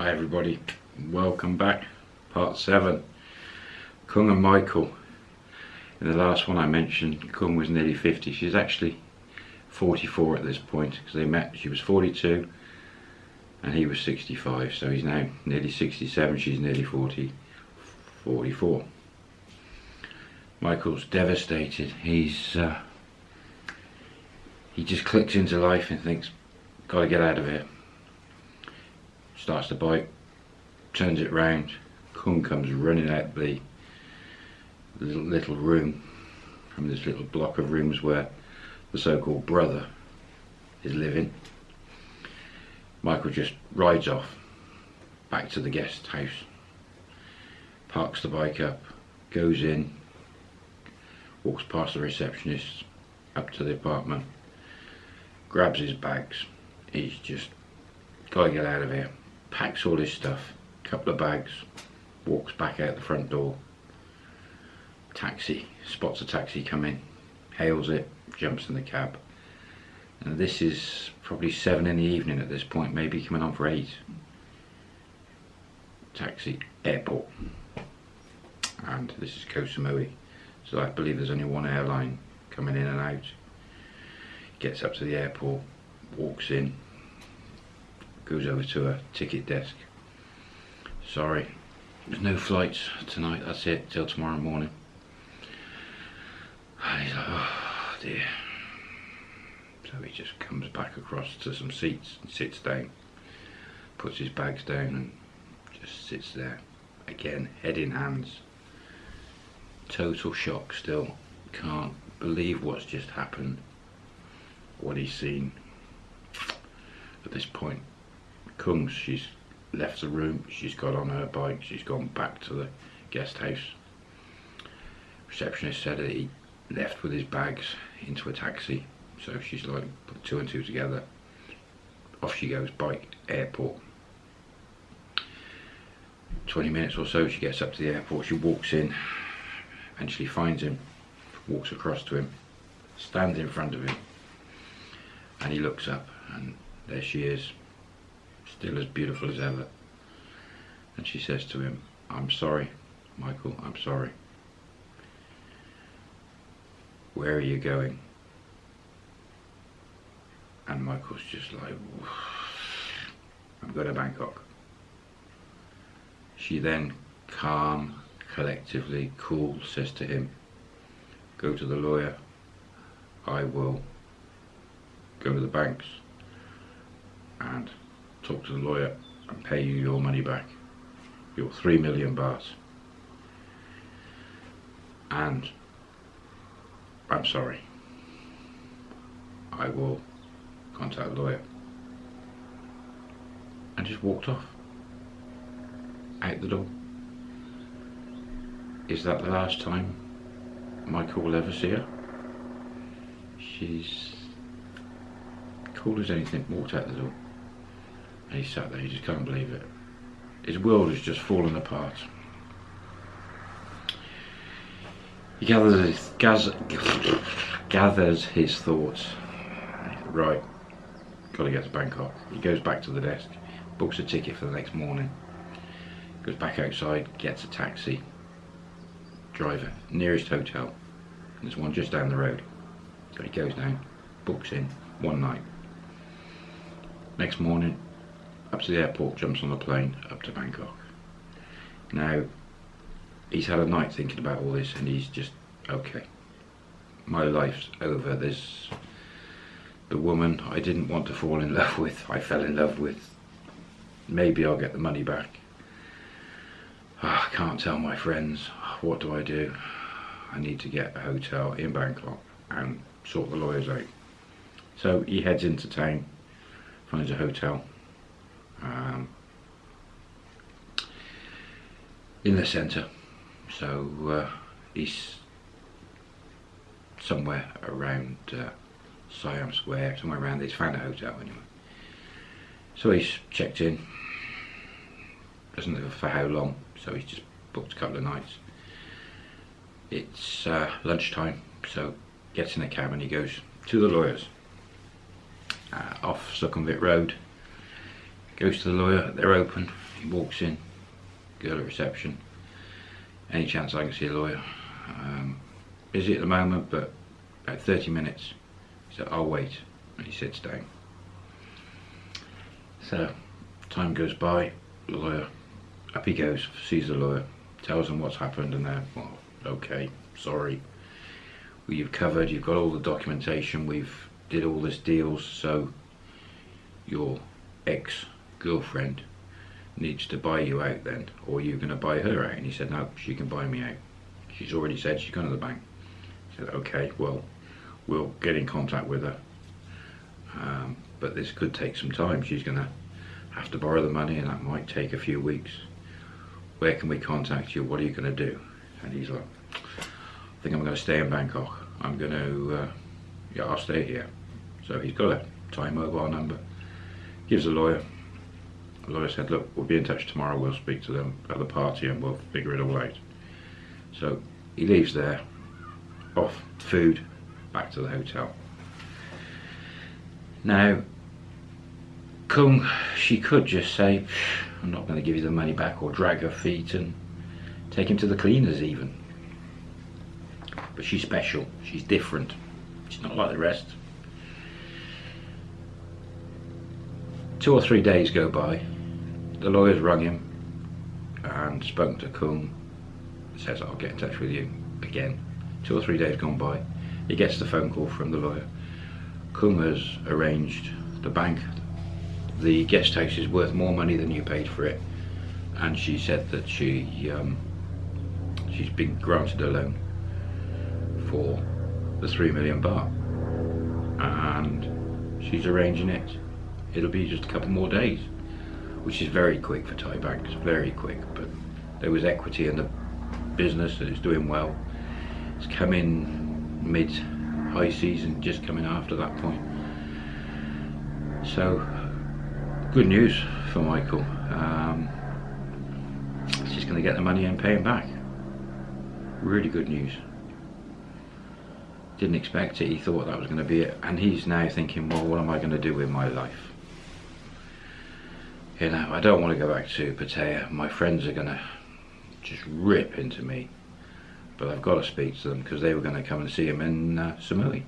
Hi everybody, welcome back. Part 7. Kung and Michael. In the last one I mentioned, Kung was nearly 50. She's actually 44 at this point because they met, she was 42 and he was 65. So he's now nearly 67, she's nearly 40, 44. Michael's devastated. He's uh, he just clicks into life and thinks, gotta get out of here. Starts the bike, turns it round. Kung comes running out the little, little room from this little block of rooms where the so-called brother is living. Michael just rides off back to the guest house, parks the bike up, goes in, walks past the receptionist up to the apartment, grabs his bags. He's just got to get out of here. Packs all his stuff, couple of bags, walks back out the front door. Taxi, spots a taxi come in, hails it, jumps in the cab. And this is probably seven in the evening at this point, maybe coming on for eight. Taxi, airport. And this is Koh Samui. So I believe there's only one airline coming in and out. Gets up to the airport, walks in, goes over to a ticket desk. Sorry, there's no flights tonight, that's it, till tomorrow morning. And he's like, oh dear. So he just comes back across to some seats and sits down, puts his bags down and just sits there. Again, head in hands. Total shock still. Can't believe what's just happened. What he's seen. At this point, Kung, she's left the room, she's got on her bike, she's gone back to the guest house. Receptionist said that he left with his bags into a taxi, so she's like put two and two together. Off she goes, bike, airport. 20 minutes or so, she gets up to the airport, she walks in, eventually finds him, walks across to him, stands in front of him, and he looks up, and there she is, still as beautiful as ever. And she says to him, I'm sorry, Michael, I'm sorry. Where are you going? And Michael's just like, I'm going to Bangkok. She then, calm, collectively, cool, says to him, go to the lawyer, I will go to the banks talk to the lawyer and pay you your money back, your three million baht. And I'm sorry. I will contact the lawyer. And just walked off. Out the door. Is that the last time Michael will ever see her? She's cool as anything, walked out the door. He sat there, he just can't believe it. His world has just fallen apart. He gathers his, gathers his thoughts. Right, got to get to Bangkok. He goes back to the desk, books a ticket for the next morning, goes back outside, gets a taxi, driver, nearest hotel. There's one just down the road. So he goes down, books in, one night. Next morning, up to the airport, jumps on the plane, up to Bangkok. Now, he's had a night thinking about all this and he's just, okay, my life's over. There's the woman I didn't want to fall in love with, I fell in love with. Maybe I'll get the money back. Oh, I can't tell my friends. What do I do? I need to get a hotel in Bangkok and sort the lawyers out. So he heads into town, finds a hotel, um, in the centre. So uh, he's somewhere around uh, Siam Square, somewhere around. He's found a hotel anyway. So he's checked in. Doesn't know for how long, so he's just booked a couple of nights. It's uh, lunchtime, so gets in a cab and he goes to the lawyers uh, off Sukhumvit Road. Goes to the lawyer, they're open. He walks in, girl at reception. Any chance I can see a lawyer? Um, busy at the moment, but about 30 minutes. He said, I'll wait. And he sits down. So, time goes by, the lawyer, up he goes, sees the lawyer, tells him what's happened, and they're, well, okay, sorry. Well, you've covered, you've got all the documentation, we've did all this deals, so your ex-girlfriend needs to buy you out then, or you're going to buy her out. And he said, no, she can buy me out. She's already said she's going to the bank. I said, okay, well, we'll get in contact with her. Um, but this could take some time. She's going to have to borrow the money and that might take a few weeks. Where can we contact you? What are you going to do? And he's like, I think I'm going to stay in Bangkok. I'm going to, uh, yeah, I'll stay here. So he's got a Thai mobile number. Gives a lawyer. The lawyer said, look, we'll be in touch tomorrow. We'll speak to them at the party and we'll figure it all out. So he leaves there, off food, back to the hotel. Now, Kung, she could just say, I'm not going to give you the money back or drag her feet and take him to the cleaners even. But she's special, she's different, she's not like the rest. Two or three days go by, the lawyer's rung him and spoken to Kung, says I'll get in touch with you again. Two or three days gone by, he gets the phone call from the lawyer. Kung has arranged the bank. The guest house is worth more money than you paid for it. And she said that she um, she's been granted a loan for the three million baht. And she's arranging it it'll be just a couple more days which is very quick for Thai banks very quick but there was equity in the business and it's doing well it's coming mid high season just coming after that point so good news for Michael. Um, he's going to get the money and pay him back. Really good news. Didn't expect it. He thought that was going to be it. And he's now thinking, well, what am I going to do with my life? You know, I don't want to go back to Pattaya. My friends are going to just rip into me. But I've got to speak to them because they were going to come and see him in uh, Samui.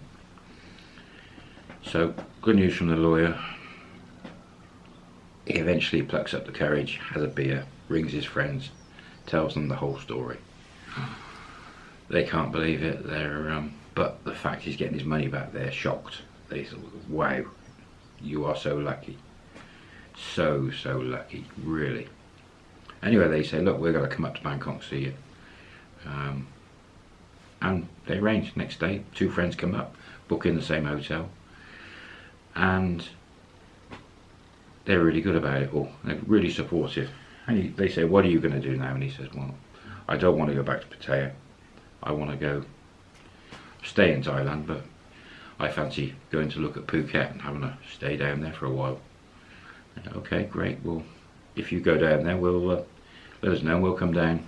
So, good news from the lawyer he eventually plucks up the courage, has a beer, rings his friends, tells them the whole story. They can't believe it. They're, um, but the fact he's getting his money back, they're shocked. They thought, "Wow, you are so lucky, so so lucky, really." Anyway, they say, "Look, we're going to come up to Bangkok see you," um, and they arrange. Next day, two friends come up, book in the same hotel, and they're really good about it all. They're really supportive. And he, they say, what are you going to do now? And he says, well, I don't want to go back to Pattaya. I want to go stay in Thailand, but I fancy going to look at Phuket and having a stay down there for a while. Okay, great. Well, if you go down there, we'll uh, let us know. We'll come down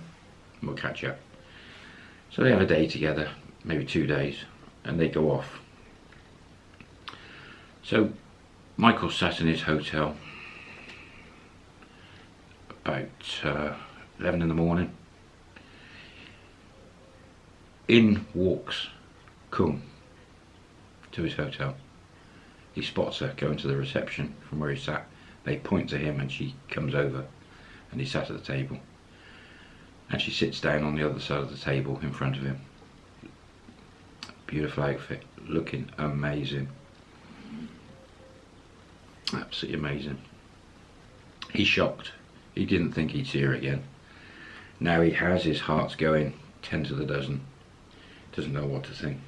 we'll catch up. So they have a day together, maybe two days, and they go off. So Michael sat in his hotel about uh, 11 in the morning. In walks Kung to his hotel. He spots her going to the reception from where he sat. They point to him and she comes over and he sat at the table. And she sits down on the other side of the table in front of him. Beautiful outfit, looking amazing. Absolutely amazing. He's shocked he didn't think he'd see her again. Now he has, his heart's going 10 to the dozen. Doesn't know what to think.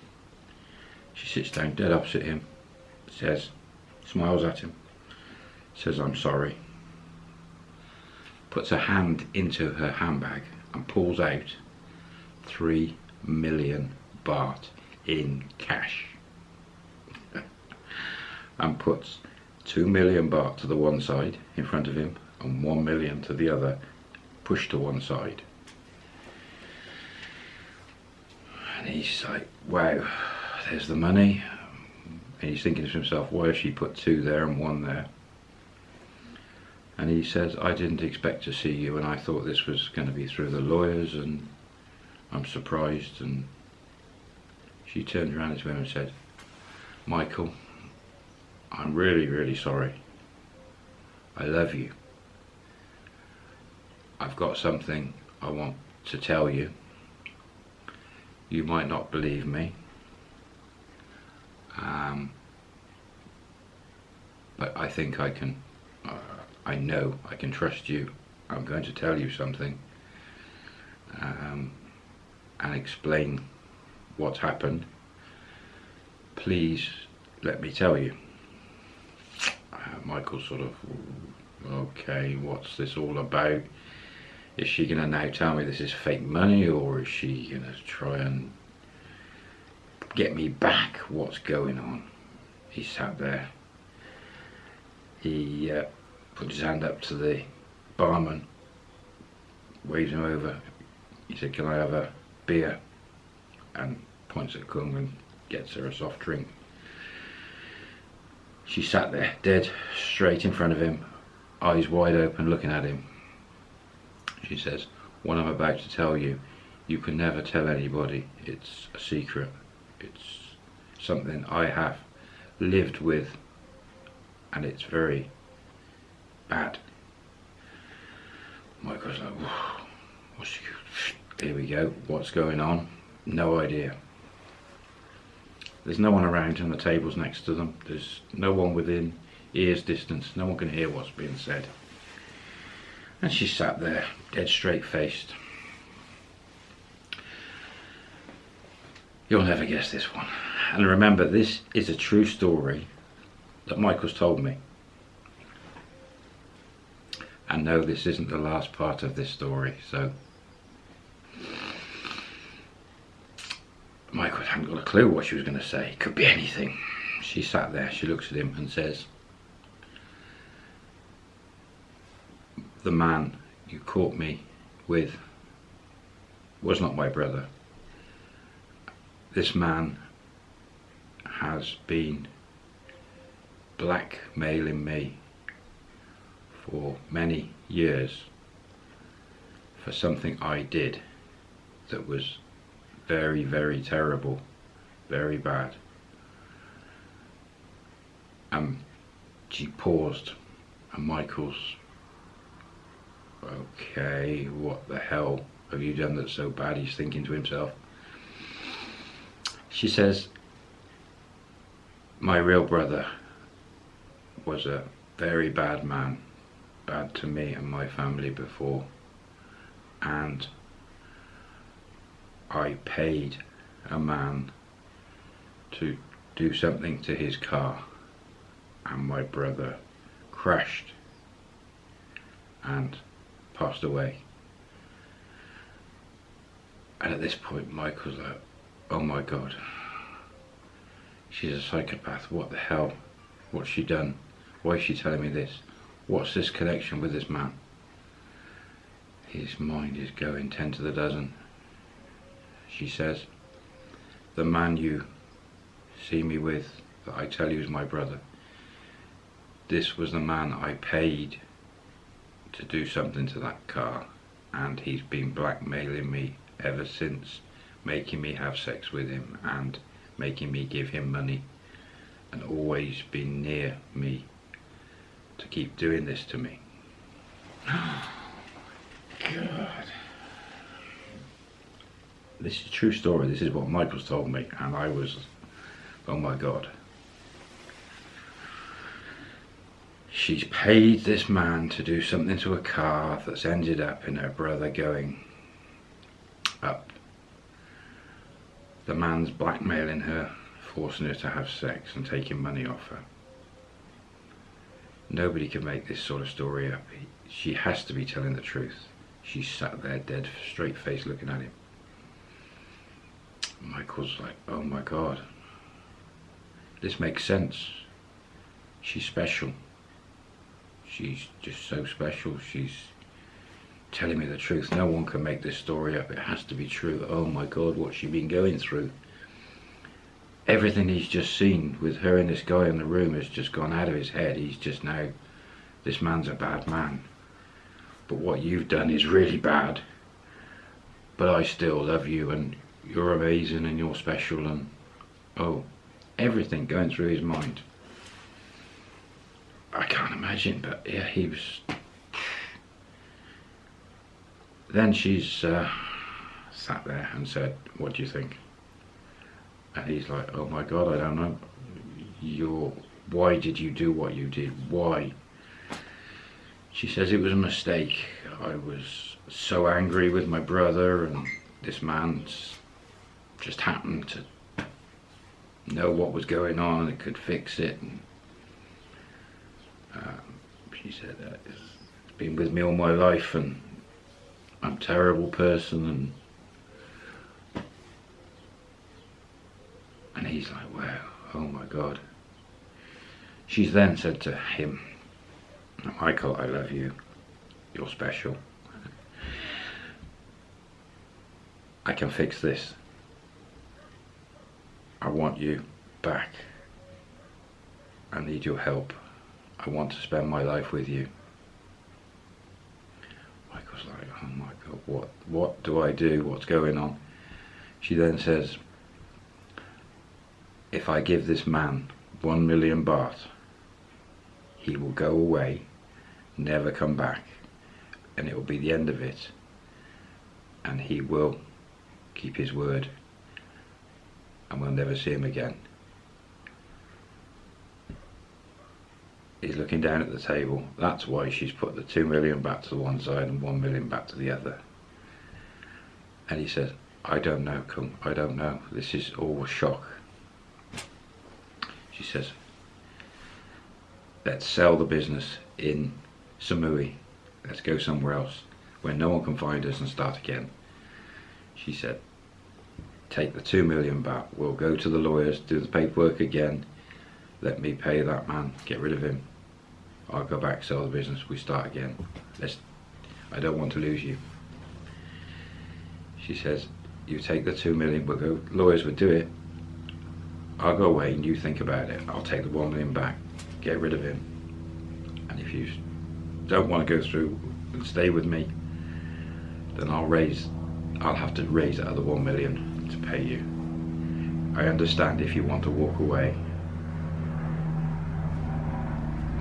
She sits down dead opposite him, says, smiles at him, says, I'm sorry. Puts her hand into her handbag and pulls out three million baht in cash. and puts two million baht to the one side in front of him and 1 million to the other pushed to one side. And he's like, wow, there's the money. And he's thinking to himself, why has she put two there and one there? And he says, I didn't expect to see you and I thought this was going to be through the lawyers and I'm surprised. And she turned around to him and said, Michael, I'm really, really sorry. I love you. I've got something I want to tell you. You might not believe me. Um, but I think I can, uh, I know I can trust you. I'm going to tell you something um, and explain what's happened. Please let me tell you. Uh, Michael sort of, okay, what's this all about? Is she going to now tell me this is fake money or is she going to try and get me back? What's going on? He sat there. He uh, put his hand up to the barman, waves him over. He said, can I have a beer? And points at Kung and gets her a soft drink. She sat there, dead straight in front of him, eyes wide open, looking at him. She says, what I'm about to tell you, you can never tell anybody. It's a secret. It's something I have lived with and it's very bad. Michael's like, what's here we go, what's going on? No idea. There's no one around and the table's next to them. There's no one within ear's distance. No one can hear what's being said. And she sat there, dead straight faced. You'll never guess this one. And remember, this is a true story that Michael's told me. And no, this isn't the last part of this story, so Michael hadn't got a clue what she was going to say. It could be anything. She sat there, she looks at him and says, The man you caught me with was not my brother. This man has been blackmailing me for many years for something I did that was very, very terrible, very bad. And she paused, and Michael's, okay, what the hell have you done that's so bad? He's thinking to himself. She says, my real brother was a very bad man, bad to me and my family before, and I paid a man to do something to his car and my brother crashed and passed away. And at this point Michael's like, oh my god, she's a psychopath, what the hell, what's she done? Why is she telling me this? What's this connection with this man? His mind is going ten to the dozen she says. The man you see me with, that I tell you is my brother, this was the man I paid to do something to that car and he's been blackmailing me ever since, making me have sex with him and making me give him money and always been near to keep doing this to me. God this is a true story. This is what Michael's told me, and I was, oh my God. She's paid this man to do something to a car that's ended up in her brother going up. The man's blackmailing her, forcing her to have sex and taking money off her. Nobody can make this sort of story up. She has to be telling the truth. She sat there dead, straight face looking at him. Michael's like, oh my God, this makes sense. She's special. She's just so special. She's telling me the truth. No one can make this story up. It has to be true. Oh my God, what's she been going through? Everything he's just seen with her and this guy in the room has just gone out of his head. He's just now, this man's a bad man. But what you've done is really bad. But I still love you and you're amazing and you're special and oh, everything going through his mind. I can't imagine, but yeah, he was. Then she's uh, sat there and said, What do you think? And he's like, Oh my god, I don't know. You're. Why did you do what you did? Why? She says it was a mistake. I was so angry with my brother, and this man's just happened to know what was going on and could fix it. And, um, she said, uh, it's been with me all my life and I'm a terrible person and and he's like, wow, oh my God. She's then said to him, Michael, I love you. You're special. I can fix this. I want you back. I need your help. I want to spend my life with you. Michael's like, oh my God, what, what do I do? What's going on? She then says, if I give this man one million baht, he will go away, never come back, and it will be the end of it. And he will keep his word, and we'll never see him again. He's looking down at the table. That's why she's put the two million back to the one side and one million back to the other. And he says, I don't know, Kung, I don't know. This is all a shock. She says, let's sell the business in Samui. Let's go somewhere else where no one can find us and start again. She said, take the two million back. We'll go to the lawyers, do the paperwork again. Let me pay that man, get rid of him. I'll go back, sell the business, we start again. Let's, I don't want to lose you. She says, you take the two million, we'll go, lawyers would do it. I'll go away and you think about it. I'll take the one million back, get rid of him. And if you don't want to go through and stay with me, then I'll raise, I'll have to raise that other one million to pay you. I understand if you want to walk away.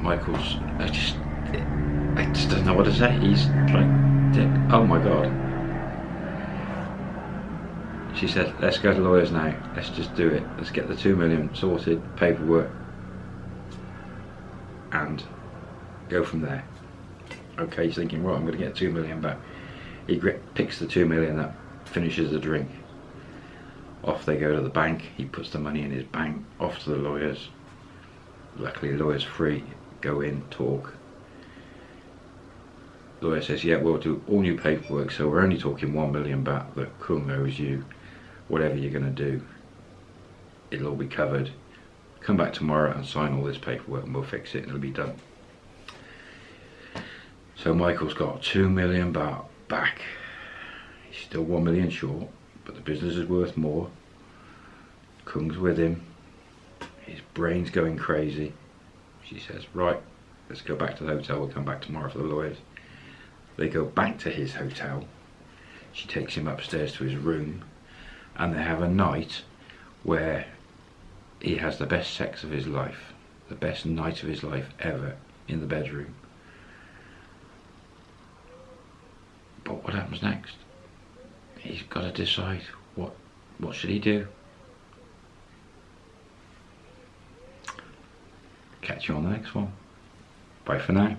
Michael's, I just, I just don't know what to say. He's like, oh my god. She said, let's go to lawyers now. Let's just do it. Let's get the two million sorted, paperwork, and go from there. Okay, he's thinking, right, I'm going to get two million back. He picks the two million up, finishes the drink. Off they go to the bank. He puts the money in his bank, off to the lawyers. Luckily, lawyer's free. Go in, talk. Lawyer says, yeah, we'll do all new paperwork, so we're only talking one million back that Kung owes you whatever you're going to do, it'll all be covered. Come back tomorrow and sign all this paperwork and we'll fix it and it'll be done. So Michael's got two million baht back. He's still one million short, but the business is worth more. Kung's with him. His brain's going crazy. She says, right, let's go back to the hotel. We'll come back tomorrow for the lawyers. They go back to his hotel. She takes him upstairs to his room and they have a night where he has the best sex of his life, the best night of his life ever in the bedroom. But what happens next? He's got to decide what what should he do. Catch you on the next one. Bye for now.